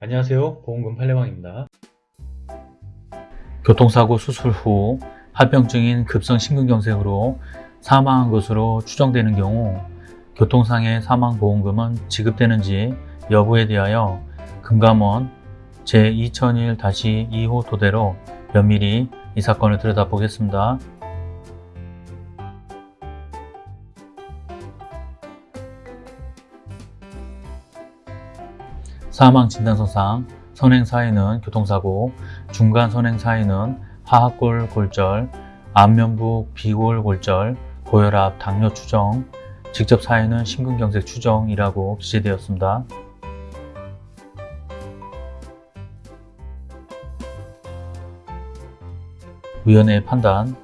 안녕하세요. 보험금 팔례방입니다. 교통사고 수술 후 합병증인 급성 심근경색으로 사망한 것으로 추정되는 경우 교통상해 사망보험금은 지급되는지 여부에 대하여 금감원 제2001-2호 토대로 면밀히 이 사건을 들여다보겠습니다. 사망 진단서상 선행 사인은 교통사고, 중간 선행 사인은 하악골 골절, 안면부 비골 골절, 고혈압, 당뇨 추정, 직접 사인은 심근경색 추정이라고 기재되었습니다. 위원회의 판단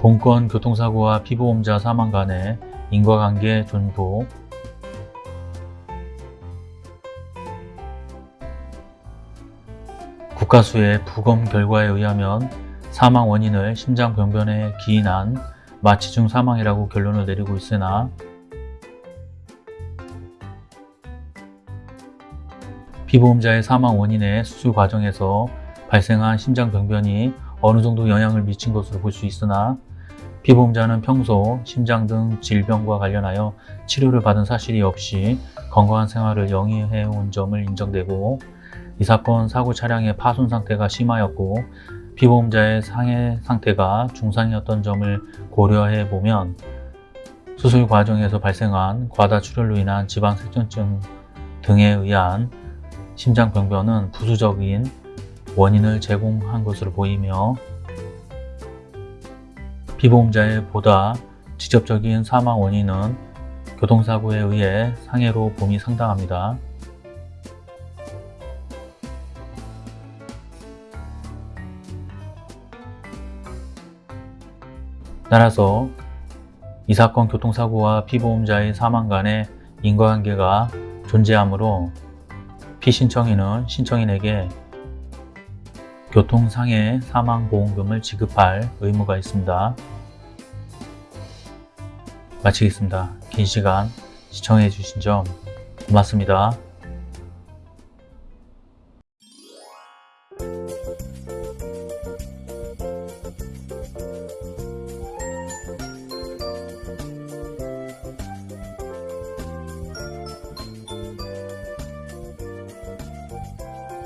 본건 교통사고와 피보험자 사망 간의 인과관계 존부 국가수의 부검 결과에 의하면 사망 원인을 심장병변에 기인한 마취중 사망이라고 결론을 내리고 있으나 피보험자의 사망 원인의 수술 과정에서 발생한 심장병변이 어느 정도 영향을 미친 것으로 볼 수 있으나 피보험자는 평소 심장 등 질병과 관련하여 치료를 받은 사실이 없이 건강한 생활을 영위해 온 점을 인정되고 이 사건 사고 차량의 파손 상태가 심하였고 피보험자의 상해 상태가 중상이었던 점을 고려해 보면 수술 과정에서 발생한 과다 출혈로 인한 지방색전증 등에 의한 심장병변은 부수적인 원인을 제공한 것으로 보이며 피보험자의 보다 직접적인 사망 원인은 교통사고에 의해 상해로 봄이 상당합니다. 따라서 이 사건 교통사고와 피보험자의 사망 간의 인과관계가 존재하므로 피신청인은 신청인에게 교통상해 사망보험금을 지급할 의무가 있습니다. 마치겠습니다. 긴 시간 시청해 주신 점 고맙습니다.